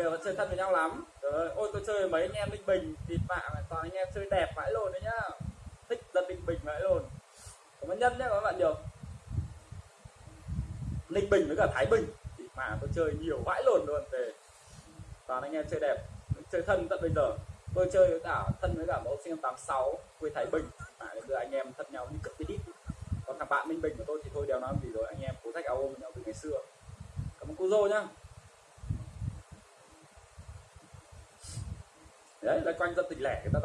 bây giờ vẫn chơi thân với nhau lắm. Trời ơi, ôi tôi chơi với mấy anh em ninh bình thì mà toàn anh em chơi đẹp vãi lồn đấy nhá. Thích dân ninh bình vãi lồn cảm ơn nhân nhá các bạn nhiều. Ninh bình với cả thái bình. Thì mà tôi chơi nhiều vãi lồn luôn về toàn anh em chơi đẹp. Chơi thân tận bây giờ. Tôi chơi với cả thân với cả mẫu sinh năm 86 quê thái bình. À, đưa anh em thân nhau như cực cái đít. Còn thằng bạn ninh bình của tôi thì thôi đéo nói gì rồi. Anh em cố thách áo ôm nhau từ ngày xưa. Cảm ơn cô dô nhá. Đấy là quanh dân tình lẻ người ta